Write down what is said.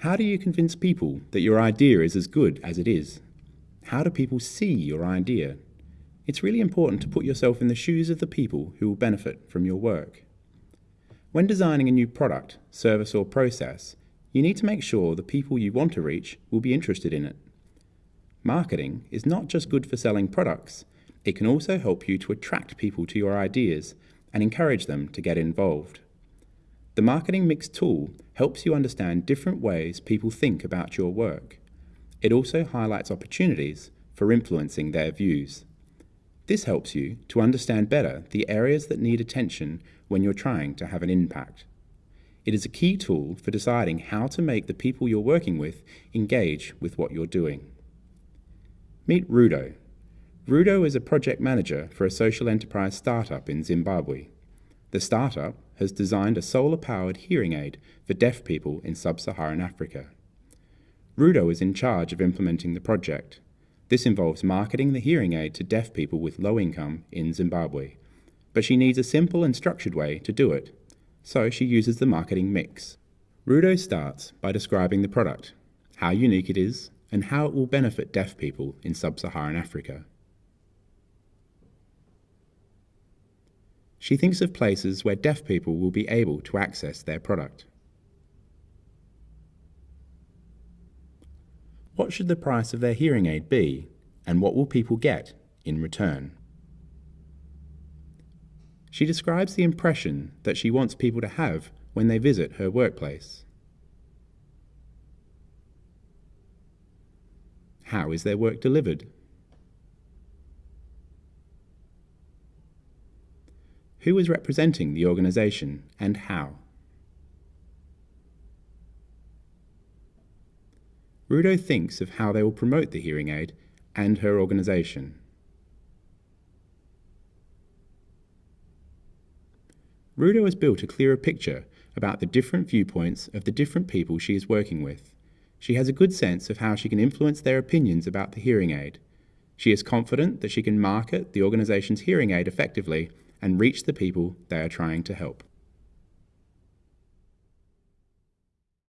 How do you convince people that your idea is as good as it is? How do people see your idea? It's really important to put yourself in the shoes of the people who will benefit from your work. When designing a new product, service, or process, you need to make sure the people you want to reach will be interested in it. Marketing is not just good for selling products, it can also help you to attract people to your ideas and encourage them to get involved. The Marketing Mix tool helps you understand different ways people think about your work. It also highlights opportunities for influencing their views. This helps you to understand better the areas that need attention when you're trying to have an impact. It is a key tool for deciding how to make the people you're working with engage with what you're doing. Meet Rudo. Rudo is a project manager for a social enterprise startup in Zimbabwe. The startup has designed a solar-powered hearing aid for deaf people in sub-Saharan Africa. Rudo is in charge of implementing the project. This involves marketing the hearing aid to deaf people with low income in Zimbabwe. But she needs a simple and structured way to do it, so she uses the marketing mix. Rudo starts by describing the product, how unique it is, and how it will benefit deaf people in sub-Saharan Africa. She thinks of places where deaf people will be able to access their product. What should the price of their hearing aid be, and what will people get in return? She describes the impression that she wants people to have when they visit her workplace. How is their work delivered? Who is representing the organisation and how? Rudo thinks of how they will promote the hearing aid and her organisation. Rudo has built a clearer picture about the different viewpoints of the different people she is working with. She has a good sense of how she can influence their opinions about the hearing aid. She is confident that she can market the organisation's hearing aid effectively and reach the people they are trying to help.